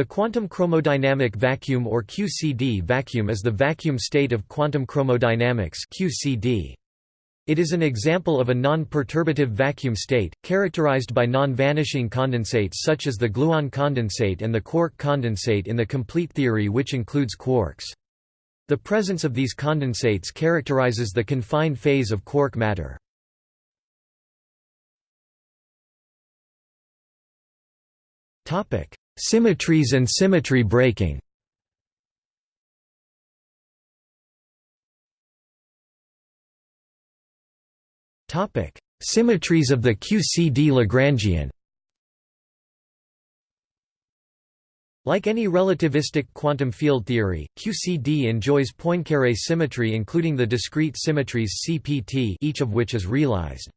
The quantum chromodynamic vacuum or QCD vacuum is the vacuum state of quantum chromodynamics QCD. It is an example of a non-perturbative vacuum state, characterized by non-vanishing condensates such as the gluon condensate and the quark condensate in the complete theory which includes quarks. The presence of these condensates characterizes the confined phase of quark matter. Symmetries and symmetry breaking Topic: Symmetries of the QCD Lagrangian Like any relativistic quantum field theory, QCD enjoys Poincaré symmetry including the discrete symmetries CPT each of which is realized.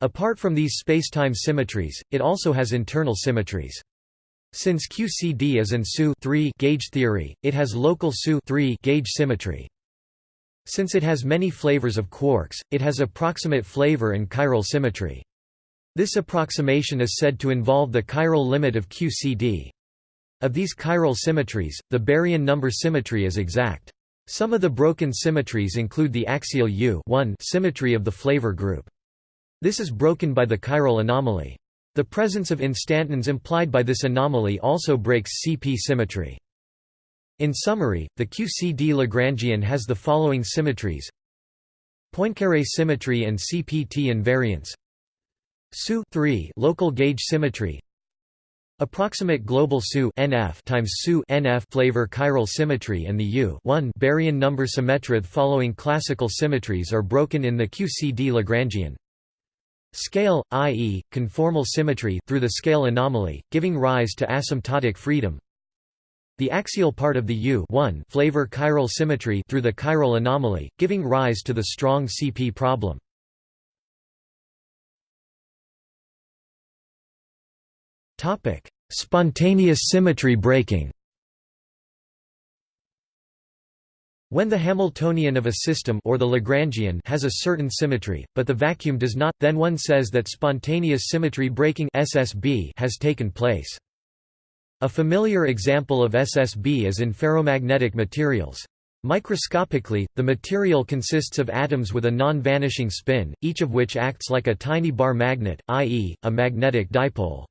Apart from these spacetime symmetries, it also has internal symmetries. Since QCD is an SU gauge theory, it has local SU gauge symmetry. Since it has many flavors of quarks, it has approximate flavor and chiral symmetry. This approximation is said to involve the chiral limit of QCD. Of these chiral symmetries, the baryon number symmetry is exact. Some of the broken symmetries include the axial U symmetry of the flavor group. This is broken by the chiral anomaly. The presence of instantons implied by this anomaly also breaks CP symmetry. In summary, the QCD Lagrangian has the following symmetries Poincaré symmetry and CPT invariance SU local gauge symmetry Approximate global SU NF times SU NF flavor chiral symmetry and the U baryon number symmetrith following classical symmetries are broken in the QCD Lagrangian. Scale, i.e., conformal symmetry through the scale anomaly, giving rise to asymptotic freedom. The axial part of the U flavor chiral symmetry through the chiral anomaly, giving rise to the strong CP problem. Topic: Spontaneous symmetry breaking. When the Hamiltonian of a system or the Lagrangian has a certain symmetry, but the vacuum does not, then one says that spontaneous symmetry breaking SSB has taken place. A familiar example of SSB is in ferromagnetic materials. Microscopically, the material consists of atoms with a non-vanishing spin, each of which acts like a tiny bar magnet, i.e., a magnetic dipole.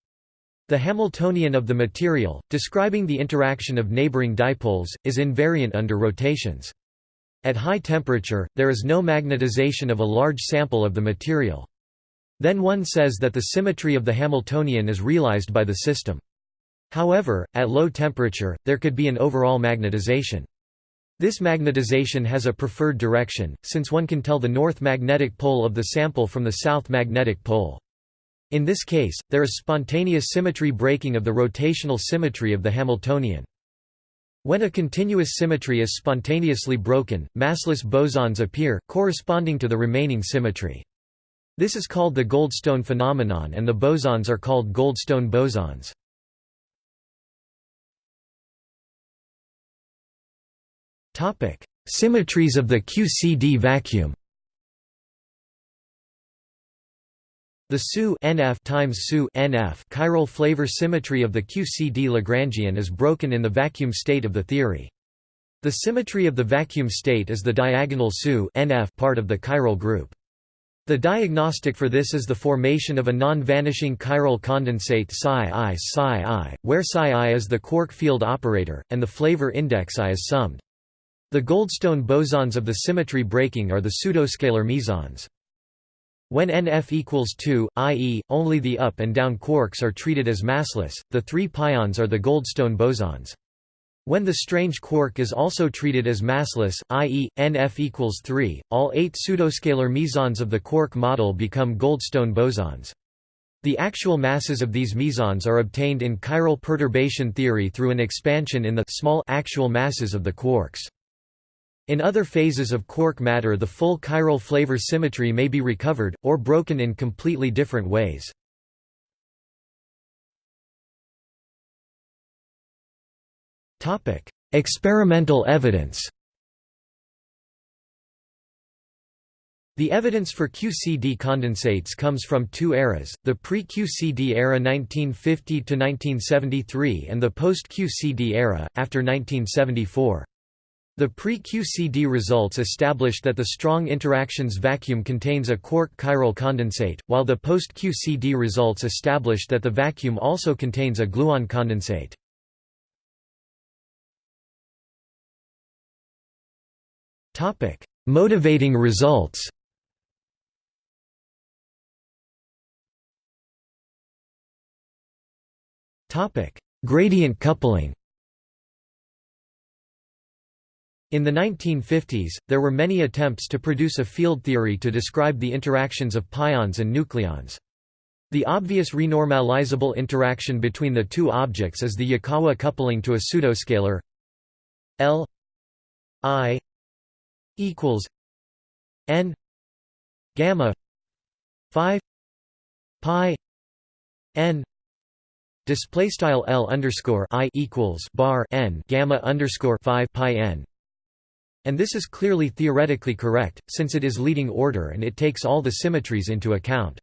The Hamiltonian of the material, describing the interaction of neighboring dipoles, is invariant under rotations. At high temperature, there is no magnetization of a large sample of the material. Then one says that the symmetry of the Hamiltonian is realized by the system. However, at low temperature, there could be an overall magnetization. This magnetization has a preferred direction, since one can tell the north magnetic pole of the sample from the south magnetic pole. In this case, there is spontaneous symmetry breaking of the rotational symmetry of the Hamiltonian. When a continuous symmetry is spontaneously broken, massless bosons appear, corresponding to the remaining symmetry. This is called the Goldstone phenomenon and the bosons are called Goldstone bosons. Symmetries of the QCD vacuum The SU NF times SU NF chiral flavor symmetry of the QCD Lagrangian is broken in the vacuum state of the theory. The symmetry of the vacuum state is the diagonal SU NF part of the chiral group. The diagnostic for this is the formation of a non-vanishing chiral condensate psi i psi i, where psi i is the quark field operator, and the flavor index i is summed. The Goldstone bosons of the symmetry breaking are the pseudoscalar mesons. When NF equals 2, i.e., only the up and down quarks are treated as massless, the three pions are the Goldstone bosons. When the strange quark is also treated as massless, i.e., NF equals 3, all eight pseudoscalar mesons of the quark model become Goldstone bosons. The actual masses of these mesons are obtained in chiral perturbation theory through an expansion in the small actual masses of the quarks. In other phases of quark matter the full chiral flavor symmetry may be recovered, or broken in completely different ways. Experimental evidence The evidence for QCD condensates comes from two eras, the pre-QCD era 1950–1973 and the post-QCD era, after 1974. The pre-QCD results established that the strong interactions vacuum contains a quark chiral condensate, while the post-QCD results established that the vacuum also contains a gluon condensate. Motivating results Gradient coupling In the 1950s, there were many attempts to produce a field theory to describe the interactions of pions and nucleons. The obvious renormalizable interaction between the two objects is the Yukawa coupling to a pseudoscalar L I equals N gamma 5 pi N Display style L underscore I equals bar N gamma underscore five pi N and this is clearly theoretically correct, since it is leading order and it takes all the symmetries into account.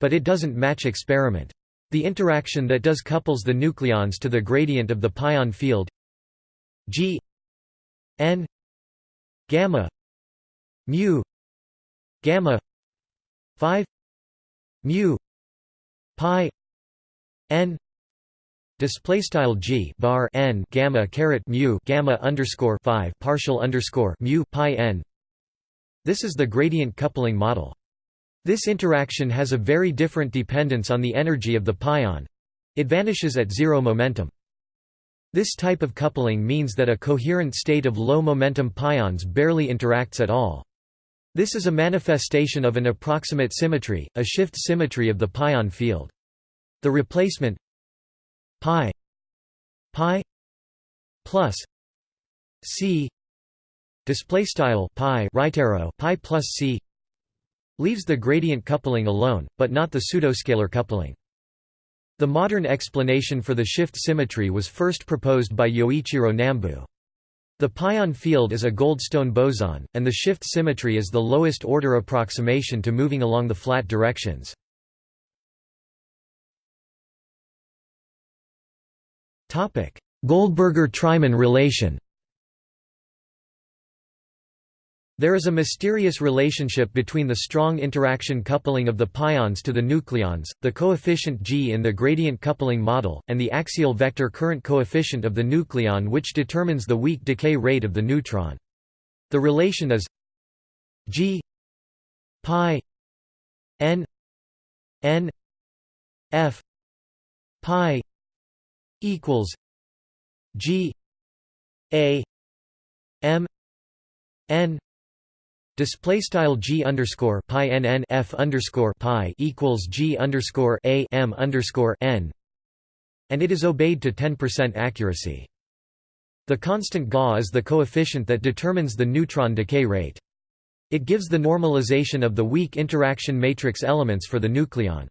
But it doesn't match experiment. The interaction that does couples the nucleons to the gradient of the pion field g n gamma mu gamma 5 mu pi n Display style g bar n gamma caret mu gamma underscore five partial underscore mu pi n. This is the gradient coupling model. This interaction has a very different dependence on the energy of the pion. It vanishes at zero momentum. This type of coupling means that a coherent state of low momentum pions barely interacts at all. This is a manifestation of an approximate symmetry, a shift symmetry of the pion field. The replacement pi pi plus c display style pi right arrow pi plus c leaves the gradient coupling alone but not the pseudoscalar coupling the modern explanation for the shift symmetry was first proposed by Yoichiro Nambu the pion field is a Goldstone boson, and the shift symmetry is the lowest order approximation to moving along the flat directions. Goldberger–Treiman relation There is a mysterious relationship between the strong interaction coupling of the pions to the nucleons, the coefficient g in the gradient coupling model, and the axial vector current coefficient of the nucleon which determines the weak decay rate of the neutron. The relation is g pi n n f pi equals G A M N display style G underscore pi N N F underscore pi equals G underscore A M underscore N and it is obeyed to 10% accuracy. The constant Ga is the coefficient that determines the neutron decay rate. It gives the normalization of the weak interaction matrix elements for the nucleon.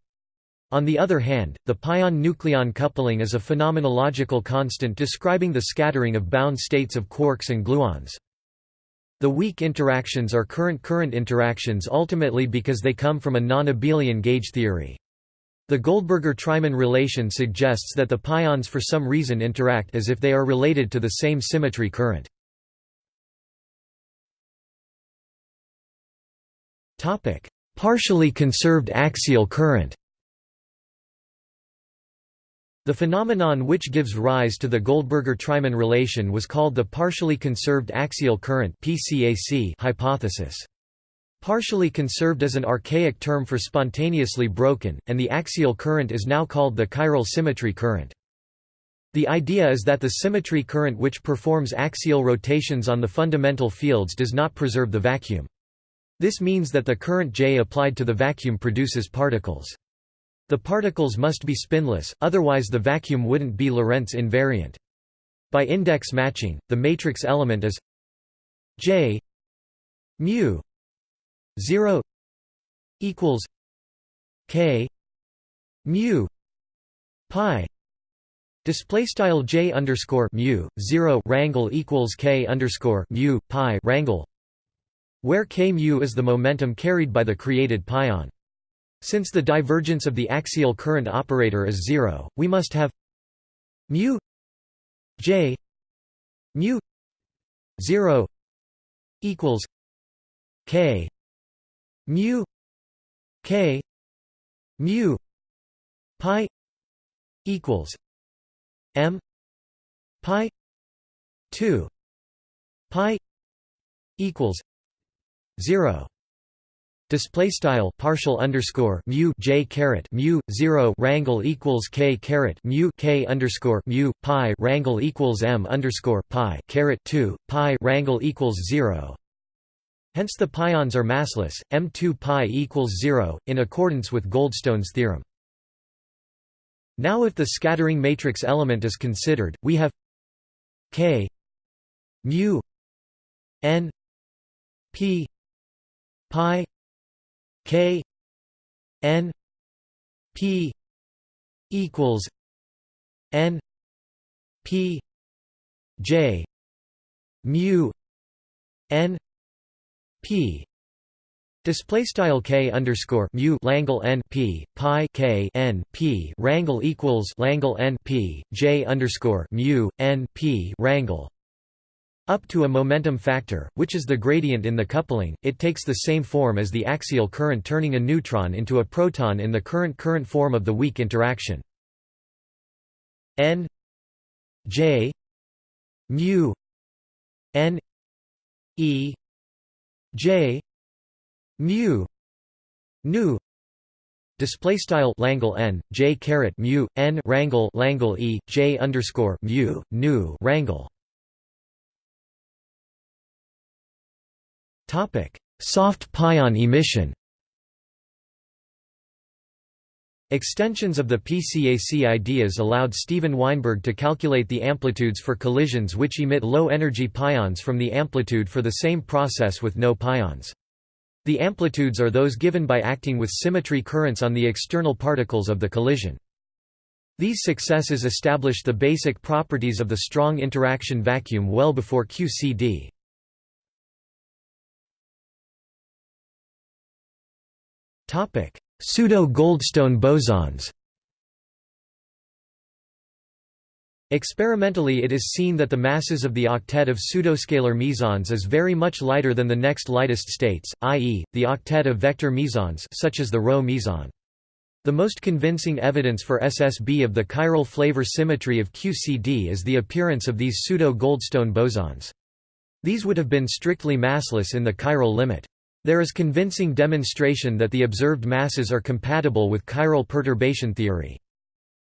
On the other hand, the pion-nucleon coupling is a phenomenological constant describing the scattering of bound states of quarks and gluons. The weak interactions are current-current interactions ultimately because they come from a non-abelian gauge theory. The Goldberger-Treiman relation suggests that the pions for some reason interact as if they are related to the same symmetry current. Partially conserved axial current the phenomenon which gives rise to the Goldberger-Treiman relation was called the partially conserved axial current hypothesis. Partially conserved is an archaic term for spontaneously broken, and the axial current is now called the chiral symmetry current. The idea is that the symmetry current which performs axial rotations on the fundamental fields does not preserve the vacuum. This means that the current J applied to the vacuum produces particles. The particles must be spinless, otherwise the vacuum wouldn't be Lorentz invariant. By index matching, the matrix element is J mu 0 equals K mu pi Display style j underscore mu zero rangle equals k underscore mu pi rangle, where k mu is the momentum carried by the created pion. Since the divergence of the axial current operator is zero, we must have mu j mu 0 equals k mu k mu pi equals m pi 2 pi equals 0 Display style partial underscore mu j caret mu zero rangle equals k caret mu k underscore mu pi rangle equals m underscore pi caret two pi rangle equals zero. Hence the pions are massless. M2 pi equals zero in accordance with Goldstone's theorem. Now, if the scattering matrix element is considered, we have k mu n p pi K N P equals N P J mu N P. Display style k underscore mu Langle n p pi k n p. Rangle equals Langle n p j underscore mu n p rangle up to a momentum factor, which is the gradient in the coupling, it takes the same form as the axial current turning a neutron into a proton in the current-current form of the weak interaction. n j mu n e j mu nu display style Langle n j caret mu n rangle Langle e j underscore mu nu rangle Soft pion emission Extensions of the PCAC ideas allowed Steven Weinberg to calculate the amplitudes for collisions which emit low-energy pions from the amplitude for the same process with no pions. The amplitudes are those given by acting with symmetry currents on the external particles of the collision. These successes established the basic properties of the strong interaction vacuum well before QCD. Pseudo-Goldstone bosons Experimentally it is seen that the masses of the octet of pseudoscalar mesons is very much lighter than the next lightest states, i.e., the octet of vector mesons such as the Rho meson. The most convincing evidence for SSB of the chiral flavor symmetry of QCD is the appearance of these pseudo-Goldstone bosons. These would have been strictly massless in the chiral limit. There is convincing demonstration that the observed masses are compatible with chiral perturbation theory.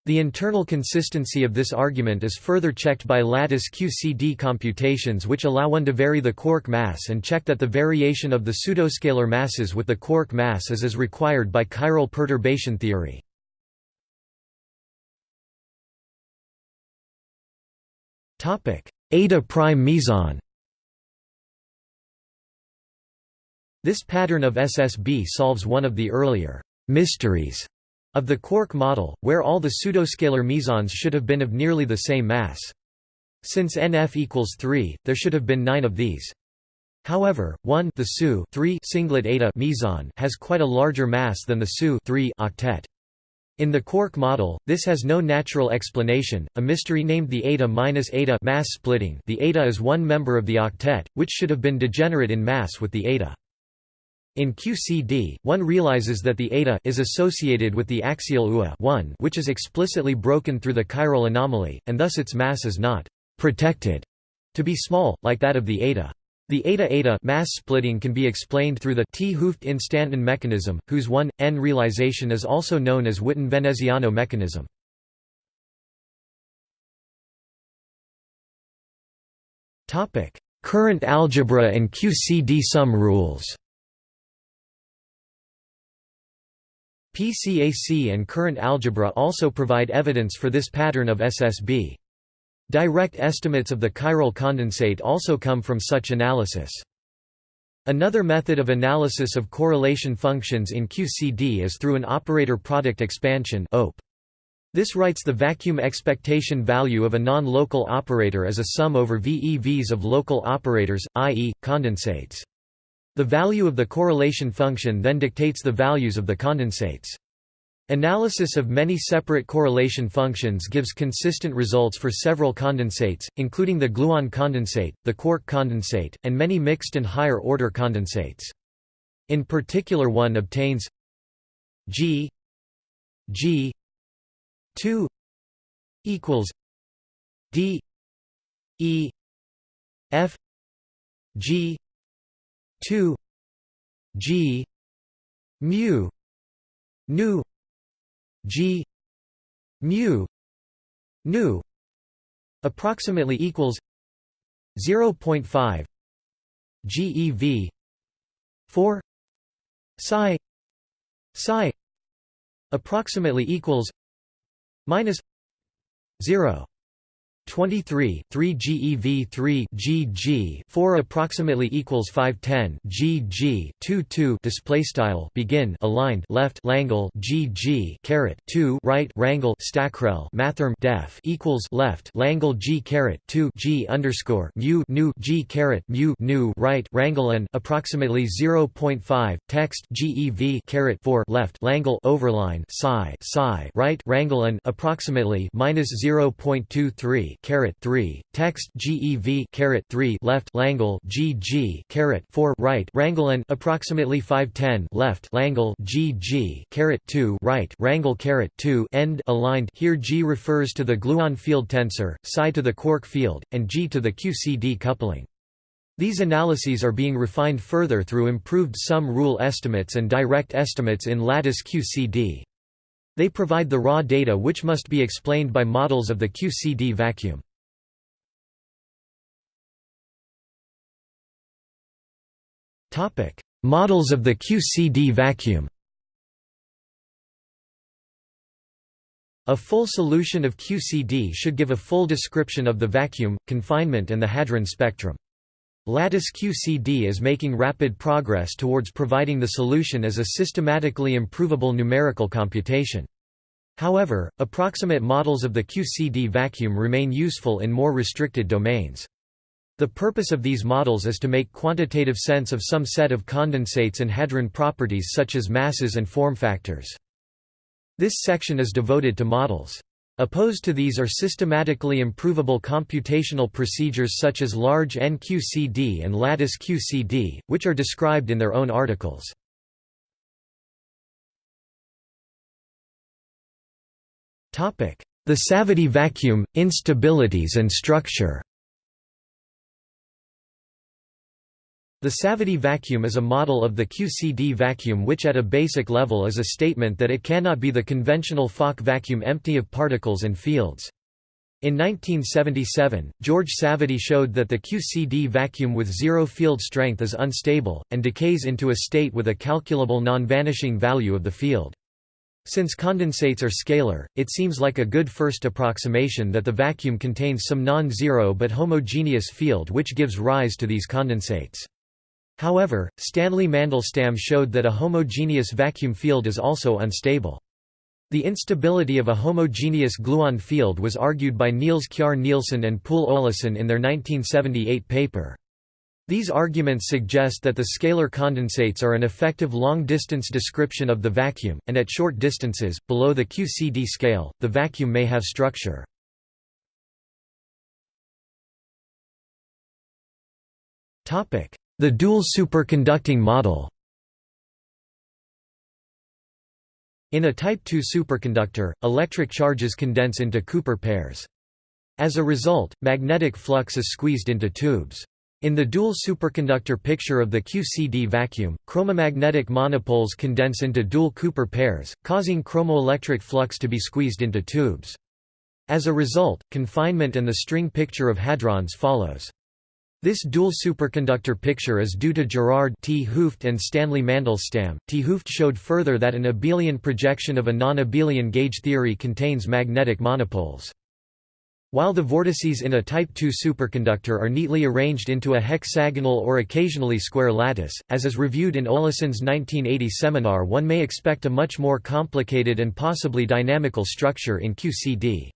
The internal consistency of this argument is further checked by lattice QCD computations which allow one to vary the quark mass and check that the variation of the pseudoscalar masses with the quark mass is as required by chiral perturbation theory. Eta prime meson This pattern of SSB solves one of the earlier mysteries of the quark model, where all the pseudoscalar mesons should have been of nearly the same mass. Since NF equals 3, there should have been 9 of these. However, 1 the SU 3 singlet eta meson has quite a larger mass than the SU 3 octet. In the quark model, this has no natural explanation, a mystery named the eta minus eta mass splitting the eta is one member of the octet, which should have been degenerate in mass with the eta. In QCD, one realizes that the eta is associated with the axial UA 1 which is explicitly broken through the chiral anomaly, and thus its mass is not «protected» to be small, like that of the eta. The eta-eta mass splitting can be explained through the 't Hooft-Instanton mechanism, whose 1, n realization is also known as Witten-Veneziano mechanism. Current algebra and QCD sum rules PCAC and current algebra also provide evidence for this pattern of SSB. Direct estimates of the chiral condensate also come from such analysis. Another method of analysis of correlation functions in QCD is through an operator product expansion. This writes the vacuum expectation value of a non-local operator as a sum over VEVs of local operators, i.e., condensates. The value of the correlation function then dictates the values of the condensates. Analysis of many separate correlation functions gives consistent results for several condensates, including the gluon condensate, the quark condensate, and many mixed and higher-order condensates. In particular one obtains G G 2 equals D E F G 2 G mu nu G mu nu approximately equals 0.5 GeV 4 psi psi approximately equals minus 0 23 3 GeV 3 GG 4 approximately equals 510 GG 2 2 display style begin aligned left Langle GG caret 2 right Rangle Stackrel mathrm def equals left Langle G caret 2 G underscore mu nu G caret mu nu right Rangle approximately 0.5 text GeV caret 4 left Langle overline psi psi right Rangle approximately minus 0.23 caret 3 text GEV caret 3 left Langle GG caret 4 right Rangelin approximately 510 left Langle GG caret 2 right Rangle caret 2 end aligned here G refers to the gluon field tensor psi to the quark field and G to the QCD coupling these analyses are being refined further through improved sum rule estimates and direct estimates in lattice QCD. They provide the raw data which must be explained by models of the QCD vacuum. Models of the QCD vacuum A full solution of QCD should give a full description of the vacuum, confinement and the hadron spectrum. Lattice QCD is making rapid progress towards providing the solution as a systematically improvable numerical computation. However, approximate models of the QCD vacuum remain useful in more restricted domains. The purpose of these models is to make quantitative sense of some set of condensates and hadron properties such as masses and form factors. This section is devoted to models. Opposed to these are systematically improvable computational procedures such as large NQCD and lattice QCD, which are described in their own articles. The Savvidy vacuum, instabilities and structure The Savvidy vacuum is a model of the QCD vacuum which at a basic level is a statement that it cannot be the conventional Fock vacuum empty of particles and fields. In 1977, George Savvidy showed that the QCD vacuum with zero field strength is unstable, and decays into a state with a calculable non-vanishing value of the field. Since condensates are scalar, it seems like a good first approximation that the vacuum contains some non-zero but homogeneous field which gives rise to these condensates. However, Stanley Mandelstam showed that a homogeneous vacuum field is also unstable. The instability of a homogeneous gluon field was argued by Niels Kjær Nielsen and Poul Olesen in their 1978 paper. These arguments suggest that the scalar condensates are an effective long-distance description of the vacuum, and at short distances, below the QCD scale, the vacuum may have structure. The dual superconducting model In a Type II superconductor, electric charges condense into Cooper pairs. As a result, magnetic flux is squeezed into tubes. In the dual superconductor picture of the QCD vacuum, chromomagnetic monopoles condense into dual Cooper pairs, causing chromoelectric flux to be squeezed into tubes. As a result, confinement and the string picture of hadrons follows. This dual superconductor picture is due to Gerard 't Hooft and Stanley Mandelstam. 't Hooft showed further that an abelian projection of a non-abelian gauge theory contains magnetic monopoles. While the vortices in a type II superconductor are neatly arranged into a hexagonal or occasionally square lattice, as is reviewed in Olesen's 1980 seminar one may expect a much more complicated and possibly dynamical structure in QCD.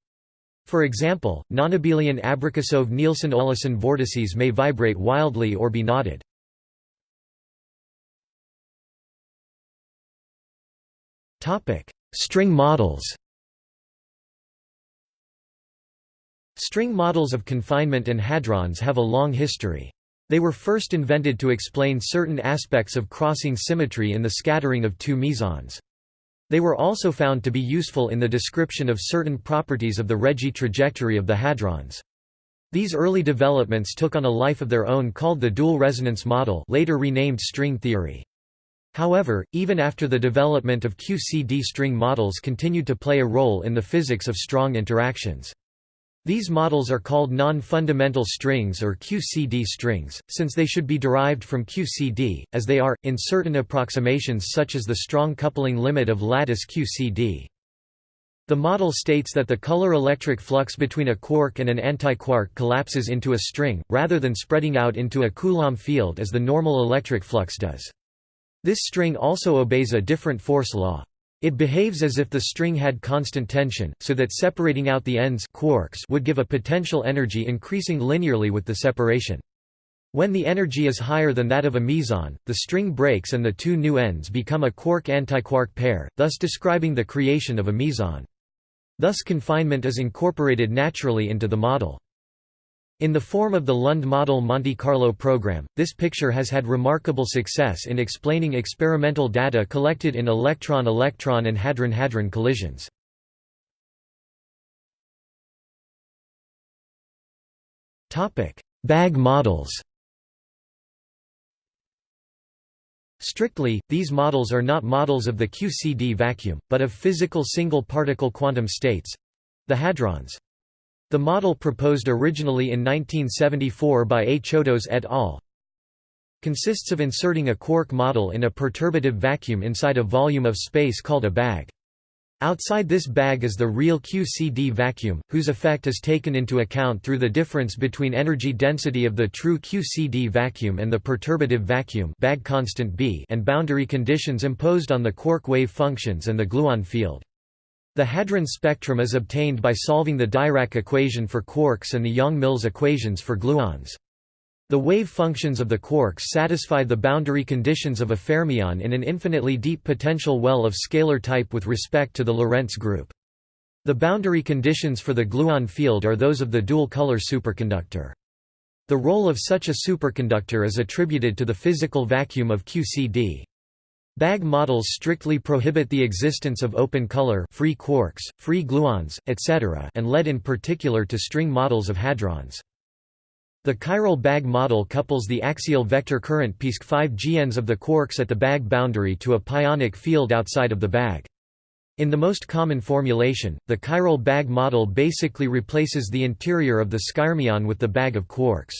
For example, nonabelian Abrikosov-Nielsen-Olesen vortices may vibrate wildly or be knotted. String models String models of confinement and hadrons have a long history. They were first invented to explain certain aspects of crossing symmetry in the scattering of two mesons. They were also found to be useful in the description of certain properties of the Regge trajectory of the hadrons. These early developments took on a life of their own called the dual resonance model later renamed string theory. However, even after the development of QCD string models continued to play a role in the physics of strong interactions. These models are called non-fundamental strings or QCD strings, since they should be derived from QCD, as they are, in certain approximations such as the strong coupling limit of lattice QCD. The model states that the color electric flux between a quark and an antiquark collapses into a string, rather than spreading out into a Coulomb field as the normal electric flux does. This string also obeys a different force law. It behaves as if the string had constant tension, so that separating out the ends quarks would give a potential energy increasing linearly with the separation. When the energy is higher than that of a meson, the string breaks and the two new ends become a quark-antiquark pair, thus describing the creation of a meson. Thus confinement is incorporated naturally into the model. In the form of the Lund model Monte Carlo program, this picture has had remarkable success in explaining experimental data collected in electron-electron and hadron-hadron collisions. Bag models Strictly, these models are not models of the QCD vacuum, but of physical single-particle quantum states—the hadrons. The model proposed originally in 1974 by A. Chodos et al. consists of inserting a quark model in a perturbative vacuum inside a volume of space called a bag. Outside this bag is the real QCD vacuum, whose effect is taken into account through the difference between energy density of the true QCD vacuum and the perturbative vacuum bag constant B and boundary conditions imposed on the quark wave functions and the gluon field. The hadron spectrum is obtained by solving the Dirac equation for quarks and the Yang-Mills equations for gluons. The wave functions of the quarks satisfy the boundary conditions of a fermion in an infinitely deep potential well of scalar type with respect to the Lorentz group. The boundary conditions for the gluon field are those of the dual-color superconductor. The role of such a superconductor is attributed to the physical vacuum of QCD. Bag models strictly prohibit the existence of open color free quarks, free gluons, etc. and lead in particular to string models of hadrons. The chiral bag model couples the axial vector current PISC 5 GNs of the quarks at the bag boundary to a pionic field outside of the bag. In the most common formulation, the chiral bag model basically replaces the interior of the skyrmion with the bag of quarks.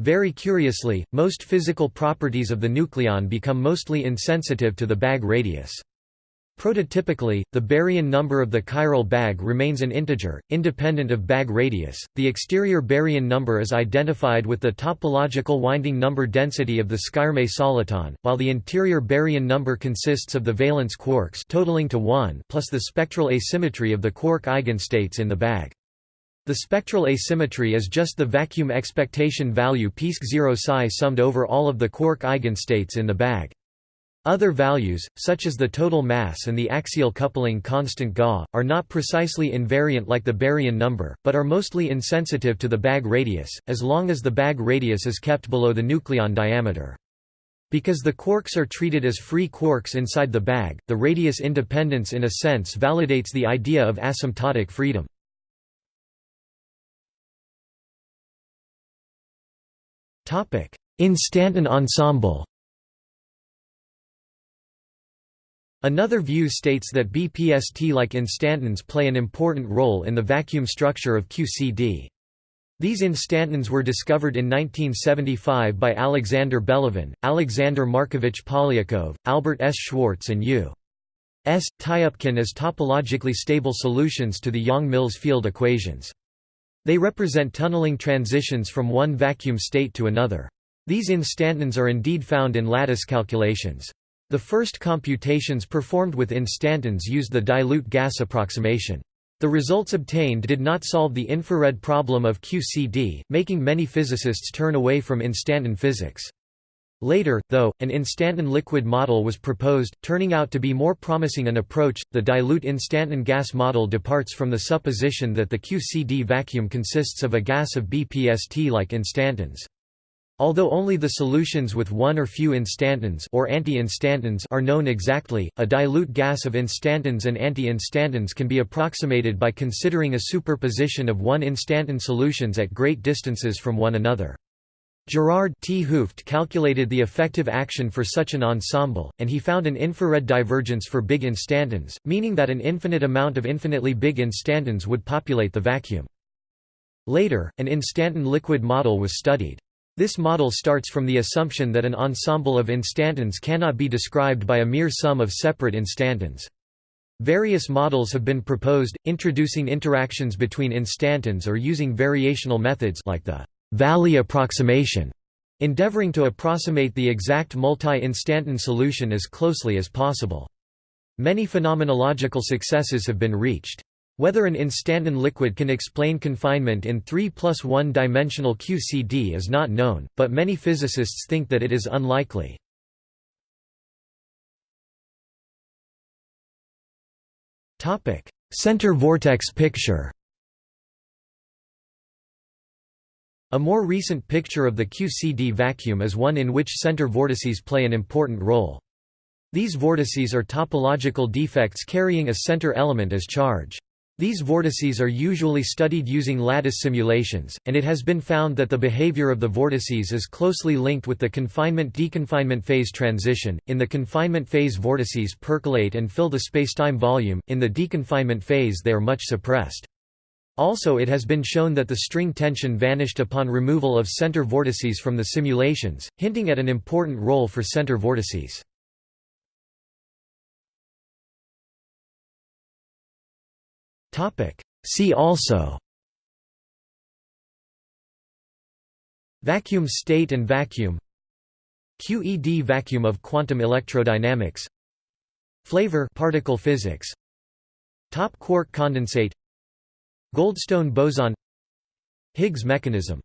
Very curiously, most physical properties of the nucleon become mostly insensitive to the bag radius. Prototypically, the baryon number of the chiral bag remains an integer, independent of bag radius. The exterior baryon number is identified with the topological winding number density of the Skyrme soliton, while the interior baryon number consists of the valence quarks totaling to 1 plus the spectral asymmetry of the quark eigenstates in the bag. The spectral asymmetry is just the vacuum expectation value PISC 0 psi summed over all of the quark eigenstates in the bag. Other values, such as the total mass and the axial coupling constant Ga, are not precisely invariant like the baryon number, but are mostly insensitive to the bag radius, as long as the bag radius is kept below the nucleon diameter. Because the quarks are treated as free quarks inside the bag, the radius independence in a sense validates the idea of asymptotic freedom. Instanton ensemble Another view states that BPST-like instantons play an important role in the vacuum structure of QCD. These instantons were discovered in 1975 by Alexander Belavin, Alexander Markovich Polyakov, Albert S. Schwarz and U. S. Tyupkin as topologically stable solutions to the Yang-Mills field equations. They represent tunneling transitions from one vacuum state to another. These instantons are indeed found in lattice calculations. The first computations performed with instantons used the dilute gas approximation. The results obtained did not solve the infrared problem of QCD, making many physicists turn away from instanton physics. Later, though, an instanton liquid model was proposed, turning out to be more promising an approach. The dilute instanton gas model departs from the supposition that the QCD vacuum consists of a gas of BPST-like instantons. Although only the solutions with one or few instantons or anti-instantons are known exactly, a dilute gas of instantons and anti-instantons can be approximated by considering a superposition of one instanton solutions at great distances from one another. Gerard 't Hooft calculated the effective action for such an ensemble, and he found an infrared divergence for big instantons, meaning that an infinite amount of infinitely big instantons would populate the vacuum. Later, an instanton liquid model was studied. This model starts from the assumption that an ensemble of instantons cannot be described by a mere sum of separate instantons. Various models have been proposed, introducing interactions between instantons or using variational methods like the Valley approximation, endeavoring to approximate the exact multi-instanton solution as closely as possible. Many phenomenological successes have been reached. Whether an instanton liquid can explain confinement in 3 plus 1 dimensional QCD is not known, but many physicists think that it is unlikely. Center vortex picture A more recent picture of the QCD vacuum is one in which center vortices play an important role. These vortices are topological defects carrying a center element as charge. These vortices are usually studied using lattice simulations, and it has been found that the behavior of the vortices is closely linked with the confinement-deconfinement phase transition. In the confinement phase vortices percolate and fill the spacetime volume, in the deconfinement phase they are much suppressed. Also it has been shown that the string tension vanished upon removal of center vortices from the simulations, hinting at an important role for center vortices. See also Vacuum state and vacuum QED vacuum of quantum electrodynamics Flavor particle physics Top quark condensate Goldstone boson Higgs mechanism